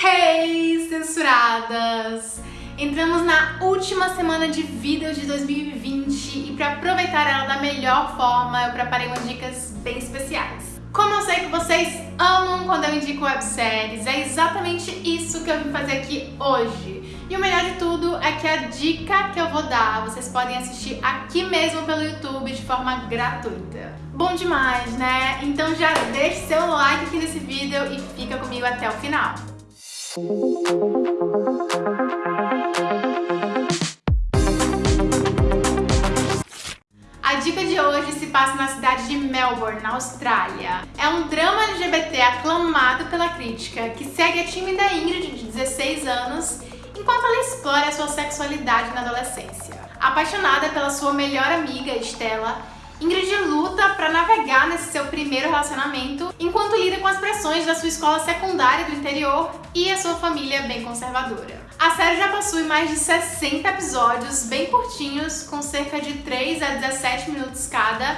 Hey, censuradas! Entramos na última semana de vídeos de 2020 e para aproveitar ela da melhor forma, eu preparei umas dicas bem especiais. Como eu sei que vocês amam quando eu indico webséries, é exatamente isso que eu vim fazer aqui hoje. E o melhor de tudo é que a dica que eu vou dar, vocês podem assistir aqui mesmo pelo YouTube de forma gratuita. Bom demais, né? Então já deixe seu like aqui nesse vídeo e fica comigo até o final. A dica de hoje se passa na cidade de Melbourne, na Austrália. É um drama LGBT aclamado pela crítica que segue a tímida Ingrid de 16 anos enquanto ela explora a sua sexualidade na adolescência. Apaixonada pela sua melhor amiga, Stella, Ingrid luta para navegar nesse seu primeiro relacionamento, enquanto lida com as pressões da sua escola secundária do interior e a sua família bem conservadora. A série já possui mais de 60 episódios bem curtinhos, com cerca de 3 a 17 minutos cada,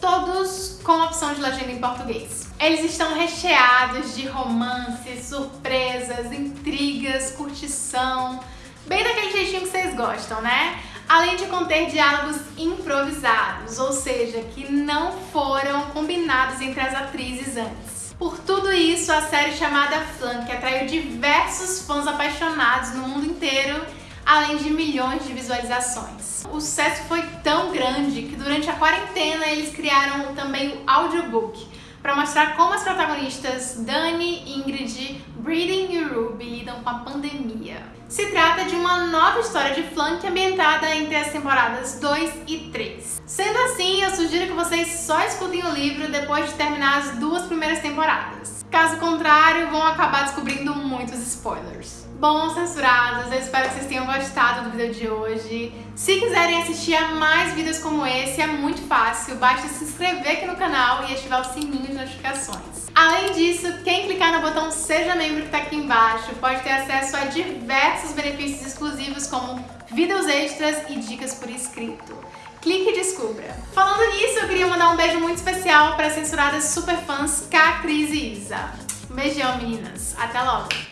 todos com opção de legenda em português. Eles estão recheados de romances, surpresas, intrigas, curtição, bem daquele jeitinho que vocês gostam, né? Além de conter diálogos improvisados, ou seja, que não foram combinados entre as atrizes antes. Por tudo isso, a série chamada Flan, que atraiu diversos fãs apaixonados no mundo inteiro, além de milhões de visualizações. O sucesso foi tão grande que durante a quarentena eles criaram também o audiobook, para mostrar como as protagonistas Dani, Ingrid, Breeding e Ruby lidam com a pandemia. Se trata de uma nova história de flank ambientada entre as temporadas 2 e 3. Sendo assim, eu sugiro que vocês só escutem o livro depois de terminar as duas primeiras temporadas. Caso contrário, vão acabar descobrindo muitos spoilers. Bom, censurados, eu espero que vocês tenham gostado do vídeo de hoje. Se quiserem assistir a mais vídeos como esse, é muito fácil, basta se inscrever aqui no canal e ativar o sininho de notificações. Além disso, quem clicar no botão Seja Membro que está aqui embaixo pode ter acesso a diversos benefícios exclusivos como vídeos extras e dicas por escrito. Clique e descubra. Falando nisso, eu queria mandar um beijo muito especial para as censuradas superfãs K, Cris e Isa. Um beijão, meninas. Até logo!